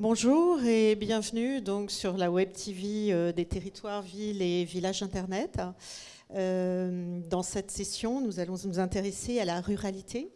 Bonjour et bienvenue donc sur la Web TV euh, des territoires, villes et villages Internet. Euh, dans cette session, nous allons nous intéresser à la ruralité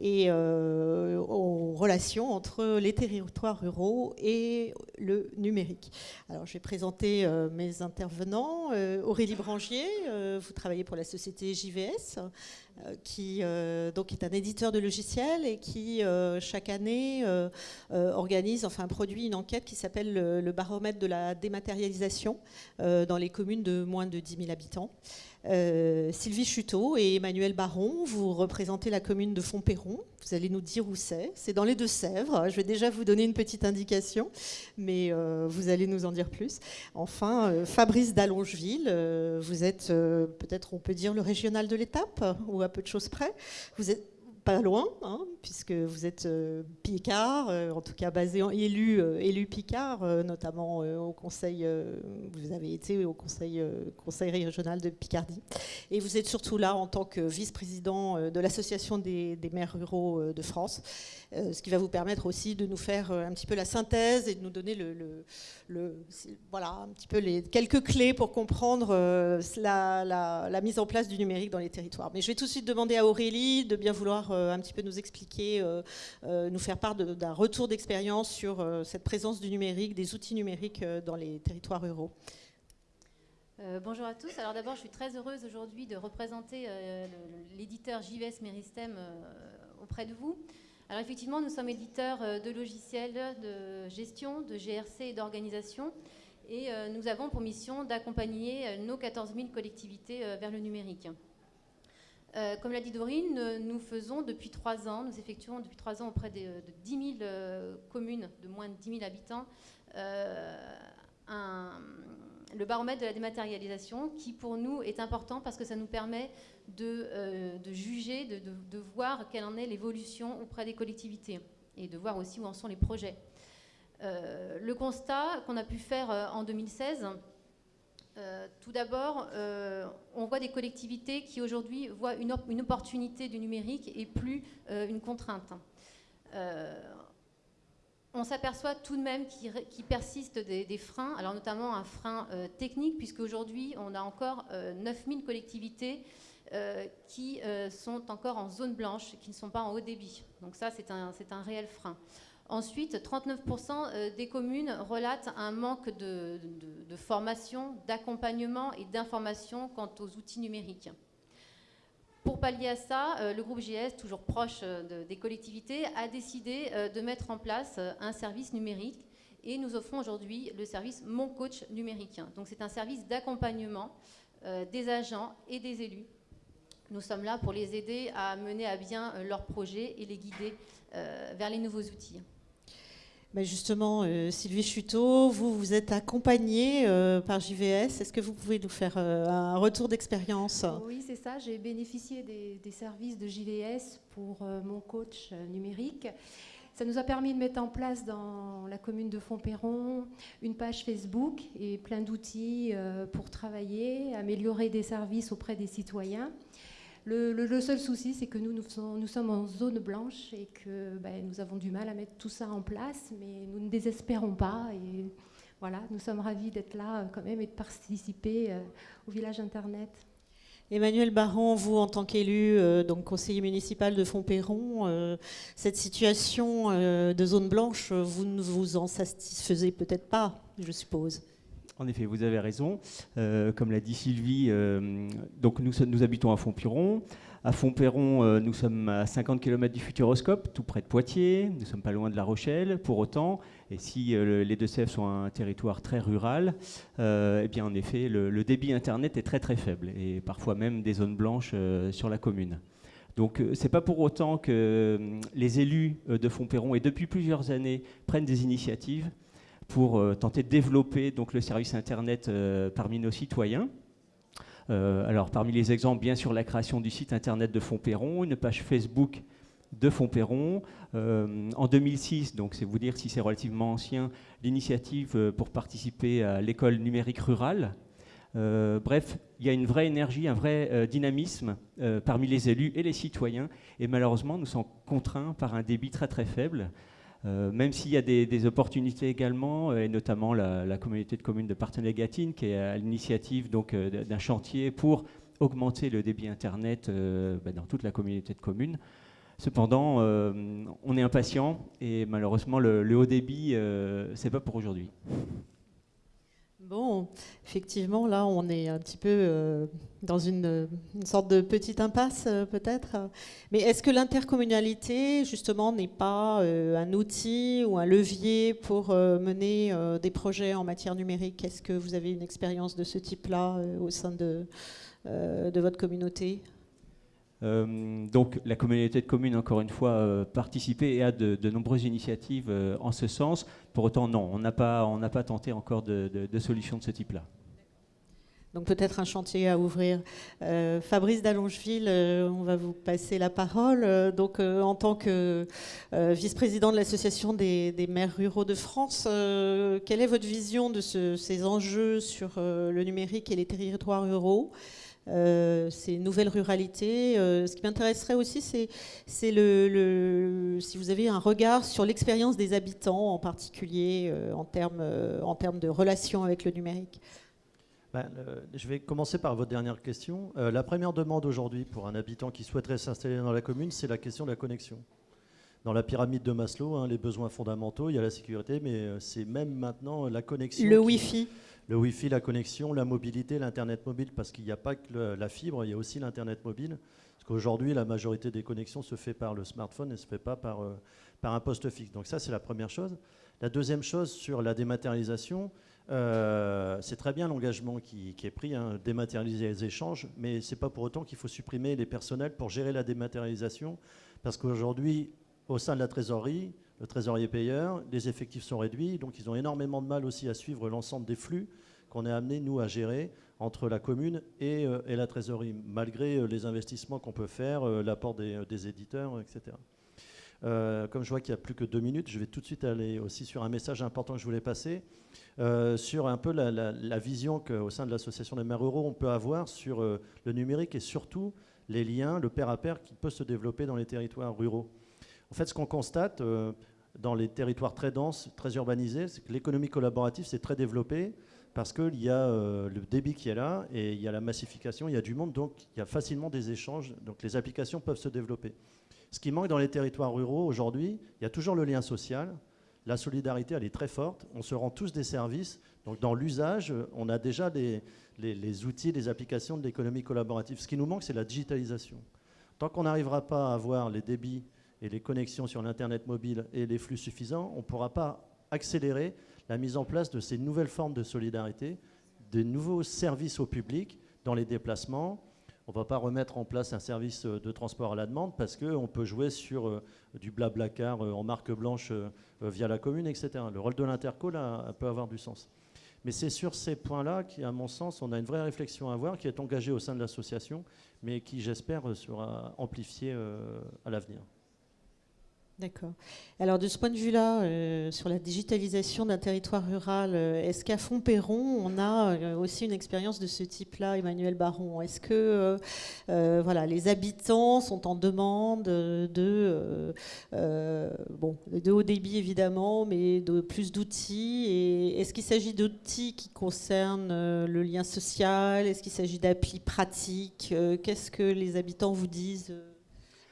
et euh, aux relations entre les territoires ruraux et le numérique. Alors, je vais présenter euh, mes intervenants. Euh, Aurélie Brangier, vous travaillez pour la société JVS, qui donc est un éditeur de logiciels et qui chaque année organise, enfin produit une enquête qui s'appelle le, baromètre de la dématérialisation dans les communes de moins de 10 000 habitants. Sylvie Chuteau et Emmanuel Baron, vous représentez la commune de Fontperron. Vous allez nous dire où c'est. C'est dans les Deux-Sèvres. Je vais déjà vous donner une petite indication, mais euh, vous allez nous en dire plus. Enfin, euh, Fabrice d'Allongeville, vous êtes peut-être, on peut dire, le régional de l'étape, ou à peu de choses près. Vous êtes pas loin, hein, puisque vous êtes euh, Picard, euh, en tout cas basé en élu, euh, élu Picard, notamment au conseil, vous avez été au conseil, conseil régional de Picardie. Et vous êtes surtout là en tant que vice-président de l'association des, maires ruraux de France, ce qui va vous permettre aussi de nous faire un petit peu la synthèse et de nous donner le, voilà, un petit peu les quelques clés pour comprendre la, mise en place du numérique dans les territoires. Mais je vais tout de suite demander à Aurélie de bien vouloir un petit peu nous expliquer, euh, euh, nous faire part d'un retour d'expérience sur cette présence du numérique, des outils numériques dans les territoires ruraux. bonjour à tous. Alors d'abord, je suis très heureuse aujourd'hui de représenter l'éditeur JVS Meristem auprès de vous. Alors effectivement, nous sommes éditeurs de logiciels de gestion, de GRC et d'organisation. Et nous avons pour mission d'accompagner nos 14 000 collectivités vers le numérique. Euh, comme l'a dit Dorine, nous faisons depuis trois ans, nous effectuons depuis trois ans auprès de, 10 000 euh, communes de moins de 10 000 habitants euh, le baromètre de la dématérialisation qui pour nous est important parce que ça nous permet de, juger, de, voir quelle en est l'évolution auprès des collectivités et de voir aussi où en sont les projets. le constat qu'on a pu faire en 2016, euh, tout d'abord, euh, on voit des collectivités qui aujourd'hui voient une, opportunité du numérique et plus euh, une contrainte. on s'aperçoit tout de même qu'il persiste des, freins, alors notamment un frein technique, puisque aujourd'hui on a encore 9000 collectivités qui sont encore en zone blanche, qui ne sont pas en haut débit. Donc ça, c'est un réel frein. Ensuite, 39% euh, des communes relatent un manque de, formation, d'accompagnement et d'information quant aux outils numériques. Pour pallier à ça, euh, le groupe GS, toujours proche euh, des collectivités, a décidé de mettre en place un service numérique et nous offrons aujourd'hui le service Mon Coach numérique. Donc c'est un service d'accompagnement des agents et des élus. Nous sommes là pour les aider à mener à bien leurs projets et les guider vers les nouveaux outils justement, euh, Sylvie Chuteau, vous vous êtes accompagnée euh, par JVS. Est-ce que vous pouvez nous faire euh, un retour d'expérience? Oui, c'est ça. J'ai bénéficié des, services de JVS pour mon coach numérique. Ça nous a permis de mettre en place dans la commune de Fontperron une page Facebook et plein d'outils pour travailler, améliorer des services auprès des citoyens. Le, seul souci, c'est que nous, nous, sommes en zone blanche et que ben, nous avons du mal à mettre tout ça en place, mais nous ne désespérons pas. Et voilà, nous sommes ravis d'être là euh, quand même et de participer euh, au village Internet. Emmanuel Baron, vous en tant qu'élu, euh, donc conseiller municipal de Fontperron, cette situation de zone blanche, vous ne vous en satisfaisez peut-être pas, je suppose. En effet, vous avez raison. Euh, comme l'a dit Sylvie, euh, donc nous, habitons à Fontpiron. À Fontperron, euh, nous sommes à 50 km du Futuroscope, tout près de Poitiers. Nous ne sommes pas loin de La Rochelle, pour autant. Et si les Deux-Sèvres sont un territoire très rural, eh bien, en effet, le, débit Internet est très très faible, et parfois même des zones blanches sur la commune. Donc ce n'est pas pour autant que les élus de Fontperron, et depuis plusieurs années, prennent des initiatives pour euh, tenter de développer donc, le service Internet euh, parmi nos citoyens. Euh, alors, parmi les exemples, bien sûr, la création du site Internet de Fontperron, une page Facebook de Fontperron. en 2006, donc c'est vous dire si c'est relativement ancien, l'initiative pour participer à l'école numérique rurale. bref, il y a une vraie énergie, un vrai dynamisme parmi les élus et les citoyens. Et malheureusement, nous sommes contraints par un débit très très faible. Même s'il y a des, opportunités également, et notamment la, communauté de communes de Partenay-Gatine, qui est à l'initiative d'un chantier pour augmenter le débit Internet bah, dans toute la communauté de communes. Cependant, on est impatient et malheureusement, le, le haut débit, c'est pas pour aujourd'hui. Bon, effectivement, là, on est un petit peu euh, dans une, sorte de petite impasse, euh, peut-être. Mais est-ce que l'intercommunalité, justement, n'est pas euh, un outil ou un levier pour mener des projets en matière numérique? Est-ce que vous avez une expérience de ce type-là au sein de, votre communauté? Donc la communauté de communes, encore une fois, euh, participé et a de, nombreuses initiatives euh, en ce sens. Pour autant, non, on n'a pas, pas tenté encore de, de solutions de ce type-là. Donc peut-être un chantier à ouvrir. Fabrice d'Allongeville, on va vous passer la parole. donc en tant que vice-président de l'Association des, des, maires ruraux de France, quelle est votre vision de ces enjeux sur le numérique et les territoires ruraux? Euh, ces nouvelles ruralités. Euh, ce qui m'intéresserait aussi, c'est si vous avez un regard sur l'expérience des habitants, en particulier euh, en termes en termes de relations avec le numérique. Ben, je vais commencer par votre dernière question. la première demande aujourd'hui pour un habitant qui souhaiterait s'installer dans la commune, c'est la question de la connexion. Dans la pyramide de Maslow, hein, les besoins fondamentaux, il y a la sécurité, mais c'est même maintenant la connexion. Le Wi-Fi le Wi-Fi, la connexion, la mobilité, l'Internet mobile, parce qu'il n'y a pas que la fibre, il y a aussi l'Internet mobile. Parce qu'aujourd'hui, la majorité des connexions se fait par le smartphone et ne se fait pas par, euh, par un poste fixe. Donc ça, c'est la première chose. La deuxième chose, sur la dématérialisation, euh, c'est très bien l'engagement qui, est pris, hein, dématérialiser les échanges, mais ce n'est pas pour autant qu'il faut supprimer les personnels pour gérer la dématérialisation, parce qu'aujourd'hui, au sein de la trésorerie, le trésorier payeur, les effectifs sont réduits, donc ils ont énormément de mal aussi à suivre l'ensemble des flux qu'on est amené, nous, à gérer entre la commune et, euh, la trésorerie, malgré euh, les investissements qu'on peut faire, euh, l'apport des, éditeurs, etc. comme je vois qu'il n'y a plus que deux minutes, je vais tout de suite aller aussi sur un message important que je voulais passer, sur un peu la, vision qu'au sein de l'association des maires ruraux, on peut avoir sur le numérique et surtout les liens, le pair à pair qui peut se développer dans les territoires ruraux. En fait, ce qu'on constate dans les territoires très denses, très urbanisés, c'est que l'économie collaborative s'est très développée parce qu'il y a euh, le débit qui est là et il y a la massification, il y a du monde, donc il y a facilement des échanges, donc les applications peuvent se développer. Ce qui manque dans les territoires ruraux aujourd'hui, il y a toujours le lien social, la solidarité, elle est très forte, on se rend tous des services, donc dans l'usage, on a déjà les outils, les applications de l'économie collaborative. Ce qui nous manque, c'est la digitalisation. Tant qu'on n'arrivera pas à avoir les débits et les connexions sur l'Internet mobile et les flux suffisants, on ne pourra pas accélérer la mise en place de ces nouvelles formes de solidarité, de nouveaux services au public dans les déplacements. On ne va pas remettre en place un service de transport à la demande parce qu'on peut jouer sur euh, du blabla car euh, en marque blanche euh, via la commune, etc. Le rôle de l'interco, peut avoir du sens. Mais c'est sur ces points-là qu'à mon sens, on a une vraie réflexion à avoir qui est engagée au sein de l'association, mais qui, j'espère, sera amplifiée à l'avenir. D'accord. Alors de ce point de vue-là, euh, sur la digitalisation d'un territoire rural, euh, est-ce qu'à Fontperron, on a euh, aussi une expérience de ce type-là, Emmanuel Baron? Est-ce que voilà, les habitants sont en demande de, bon, de haut débit évidemment, mais de plus d'outils? Est-ce qu'il s'agit d'outils qui concernent le lien social? Est-ce qu'il s'agit d'applis pratiques? Qu'est-ce que les habitants vous disent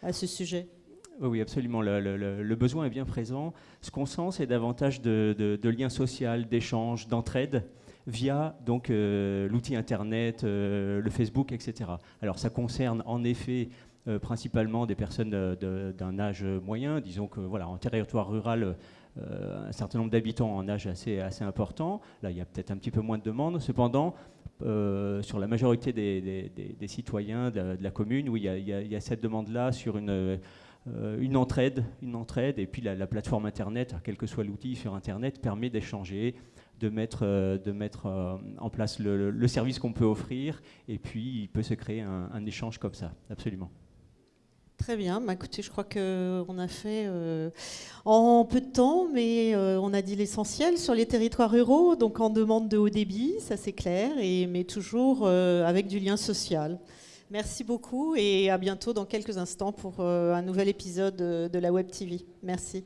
à ce sujet? Oui, absolument. Le, besoin est bien présent. Ce qu'on sent, c'est davantage de, liens sociaux, d'échanges, d'entraide via donc euh, l'outil Internet, euh, le Facebook, etc. Alors ça concerne en effet euh, principalement des personnes d'un âge moyen, disons que voilà, en territoire rural, un certain nombre d'habitants en âge assez, important. Là, il y a peut-être un petit peu moins de demandes. Cependant, sur la majorité des, citoyens de, la commune, où il y a, il y a cette demande-là sur une une entraide, une entraide, et puis la, plateforme Internet, quel que soit l'outil sur Internet, permet d'échanger, de mettre, euh, de mettre euh, en place le, service qu'on peut offrir, et puis il peut se créer un, échange comme ça, absolument. Très bien, bah, écoutez, je crois qu'on a fait en peu de temps, mais on a dit l'essentiel sur les territoires ruraux, donc en demande de haut débit, ça c'est clair, et, mais toujours avec du lien social. Merci beaucoup et à bientôt dans quelques instants pour euh, un nouvel épisode de la Web TV. Merci.